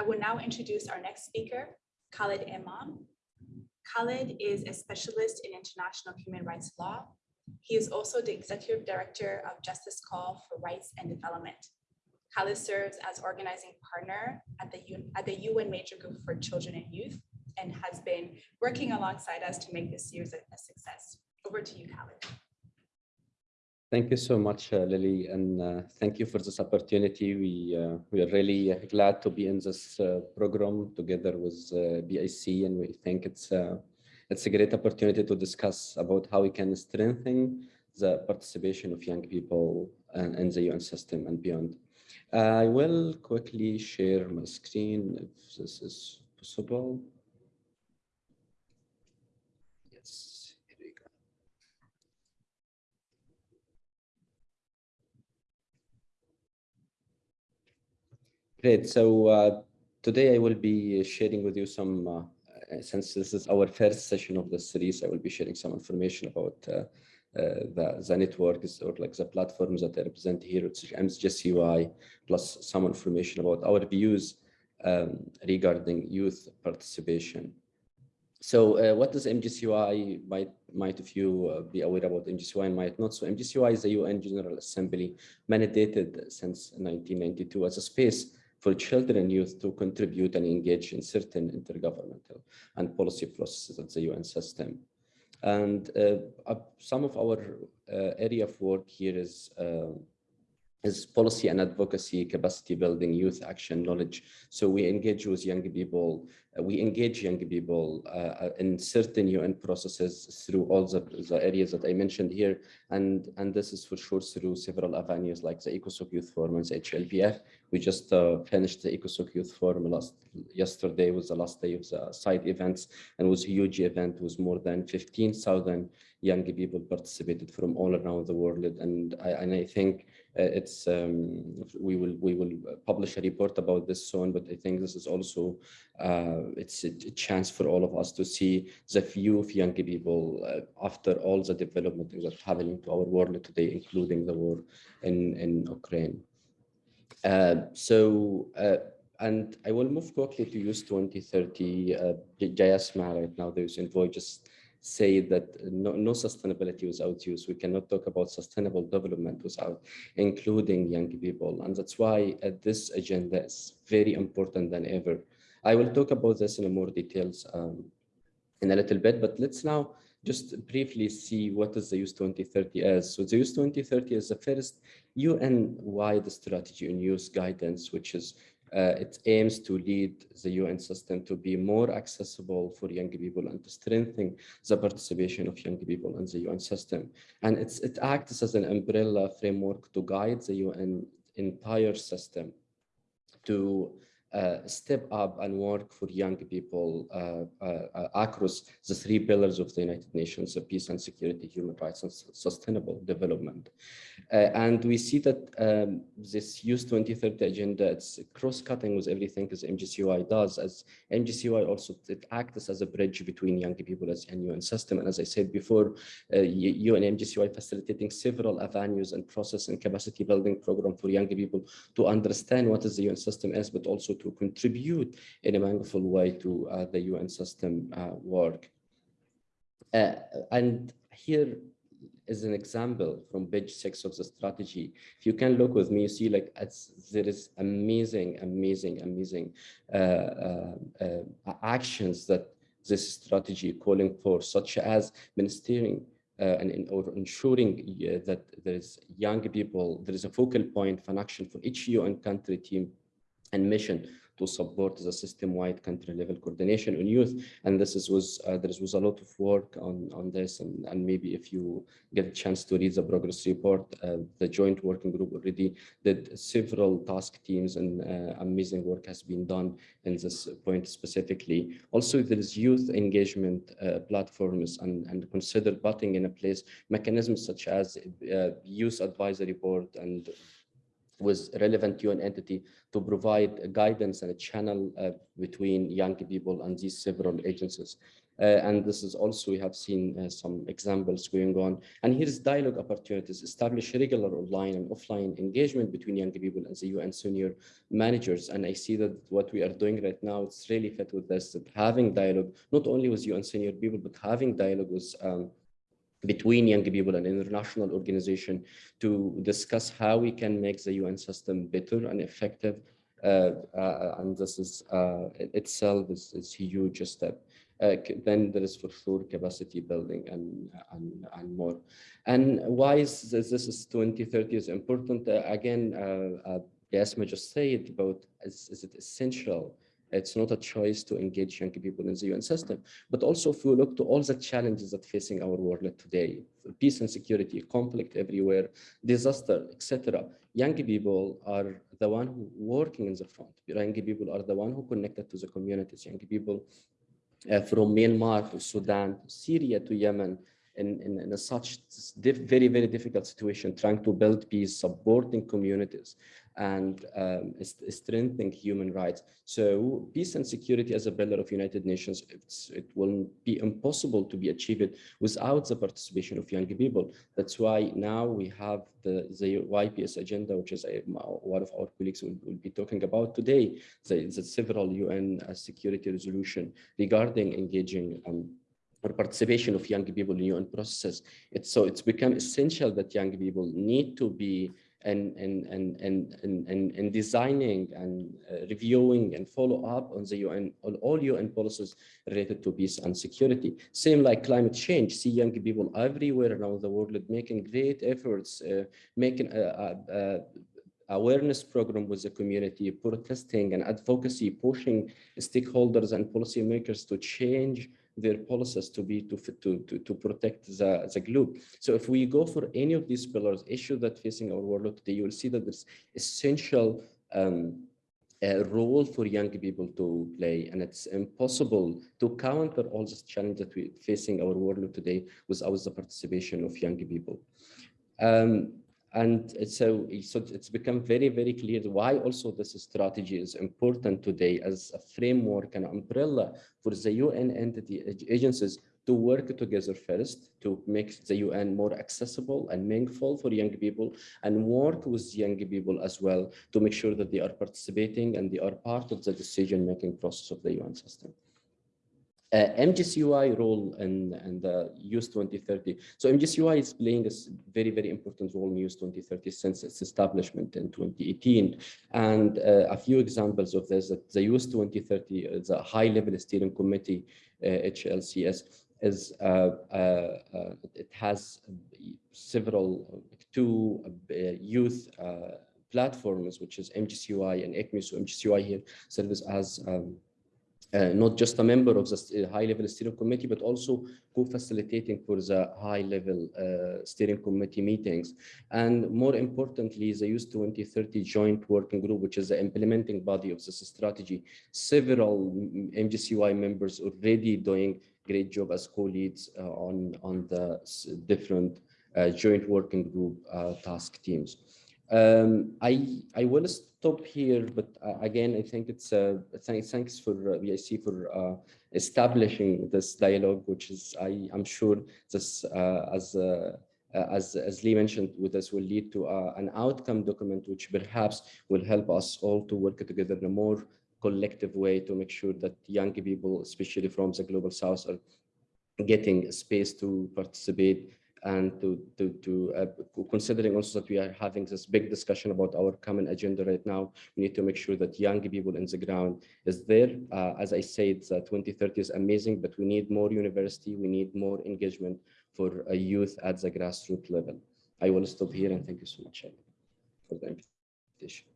I will now introduce our next speaker, Khalid Imam. Khalid is a specialist in international human rights law. He is also the executive director of Justice Call for Rights and Development. Khalid serves as organizing partner at the, at the UN Major Group for Children and Youth and has been working alongside us to make this series a, a success. Over to you, Khalid. Thank you so much, uh, Lily, and uh, thank you for this opportunity. We uh, we are really glad to be in this uh, program together with uh, BIC, and we think it's uh, it's a great opportunity to discuss about how we can strengthen the participation of young people in the UN system and beyond. I will quickly share my screen if this is possible. Great. So uh, today I will be sharing with you some, uh, uh, since this is our first session of the series, I will be sharing some information about uh, uh, the, the networks or like the platforms that I represent here, it's MGCY, plus some information about our views um, regarding youth participation. So uh, does MGCY? Might, might of you uh, be aware about MGCY and might not. So MGCY is the UN General Assembly mandated since 1992 as a space for children and youth to contribute and engage in certain intergovernmental and policy processes at the UN system. And uh, some of our uh, area of work here is uh, is policy and advocacy, capacity building, youth action, knowledge. So we engage with young people, uh, we engage young people uh, uh in certain UN processes through all the, the, areas that I mentioned here. And, and this is for sure through several avenues like the ECOSOC Youth Forum and the HLPF. We just uh, finished the ECOSOC Youth Forum last yesterday was the last day of the side events and was a huge event with more than 15,000 young people participated from all around the world. And I, and I think uh, it's um, we will we will publish a report about this soon but i think this is also uh, it's a chance for all of us to see the view of young people uh, after all the development that's happening to our world today including the war in in ukraine uh, so uh, and I will move quickly to Youth 2030. Uh, Jayathma right now, there's envoy just say that no, no sustainability without youth. We cannot talk about sustainable development without including young people. And that's why uh, this agenda is very important than ever. I will talk about this in more details um, in a little bit, but let's now just briefly see what is the Youth 2030 as. So the Youth 2030 is the first UN-wide strategy on youth guidance, which is uh, it aims to lead the UN system to be more accessible for young people and to strengthen the participation of young people in the UN system. And it's, it acts as an umbrella framework to guide the UN entire system to uh, step up and work for young people uh, uh, across the three pillars of the United Nations, peace and security, human rights, and sustainable development. and we see that um, this Youth 2030 agenda, it's cross-cutting with everything as MGCY does, as MGCY also it acts as a bridge between young people as and UN system. And as I said before, uh, UN MGCY facilitating several avenues and process and capacity building program for young people to understand what is the UN system is, but also to contribute in a meaningful way to uh, the UN system uh, work. Uh, and here is an example from page six of the strategy. If you can look with me, you see like there is amazing, amazing, amazing uh, uh, actions that this strategy calling for, such as ministering uh, and or ensuring uh, that there is young people, there is a focal point for action for each UN country team and mission to support the system-wide country-level coordination on youth. And this is, was uh, there was a lot of work on on this, and and maybe if you get a chance to read the progress report, uh, the joint working group already did several task teams, and uh, amazing work has been done in this point specifically. Also, there is youth engagement uh, platforms, and and consider putting in a place mechanisms such as uh, youth advisory board and with relevant UN entity to provide guidance and a channel uh, between young people and these several agencies. Uh, and this is also, we have seen uh, some examples going on. And here's dialogue opportunities, establish regular online and offline engagement between young people and the UN senior managers. And I see that what we are doing right now, it's really fit with this, that having dialogue, not only with UN senior people, but having dialogue with um, between young people and international organization to discuss how we can make the UN system better and effective. Uh, uh, and this is uh, itself is, is a huge step. Uh, then there is for sure capacity building and, and, and more. And why is this, this is 2030 is important? Uh, again, uh, uh, Jayathma just said about is, is it essential it's not a choice to engage young people in the UN system. But also if we look to all the challenges that facing our world today, peace and security, conflict everywhere, disaster, etc. Young people are the one who working in the front. Young people are the one who connected to the communities. Young people uh, from Myanmar to Sudan, to Syria to Yemen, in, in, in a such very, very difficult situation, trying to build peace, supporting communities and um, strengthening human rights. So peace and security as a pillar of United Nations, it will be impossible to be achieved without the participation of young people. That's why now we have the, the YPS agenda, which is a, one of our colleagues will, will be talking about today, the, the several UN uh, security resolution regarding engaging um, or participation of young people in UN processes. It's so it's become essential that young people need to be and and and and and and, and designing and uh, reviewing and follow up on the UN on all UN policies related to peace and security. Same like climate change. See young people everywhere around the world making great efforts, uh, making a, a, a awareness program with the community, protesting and advocacy, pushing stakeholders and policymakers to change their policies to be to to to, to protect the, the globe. So if we go for any of these pillars, issue that facing our world today, you will see that there's essential um, a role for young people to play and it's impossible to counter all this challenge that we're facing our world today without the participation of young people. Um, and so, so it's become very, very clear why also this strategy is important today as a framework and umbrella for the UN entity agencies to work together first to make the UN more accessible and meaningful for young people and work with young people as well to make sure that they are participating and they are part of the decision-making process of the UN system. Uh, MGCY role in, in the Youth 2030. So MGCY is playing a very, very important role in Youth 2030 since its establishment in 2018. And uh, a few examples of this, that the Youth 2030 is a high-level steering committee, uh, HLCS, is uh, uh, uh, it has several, two youth platforms, which is MGCY and ECMI. So MGCY here serves as um, uh, not just a member of the uh, high-level steering committee, but also co-facilitating for the high-level uh, steering committee meetings. And more importantly, the Youth 2030 Joint Working Group, which is the implementing body of this strategy. Several MGCY members already doing great job as co-leads uh, on, on the different uh, joint working group uh, task teams. Um, I I will stop here, but uh, again, I think it's uh, th thanks for uh, BIC for uh, establishing this dialogue, which is I am sure this uh, as uh, as as Lee mentioned, with this will lead to an outcome document, which perhaps will help us all to work together in a more collective way to make sure that young people, especially from the global south, are getting space to participate and to to to uh, considering also that we are having this big discussion about our common agenda right now we need to make sure that young people in the ground is there. Uh, as i said uh, 2030 is amazing but we need more university we need more engagement for a youth at the grassroots level. I will stop here and thank you so much for the invitation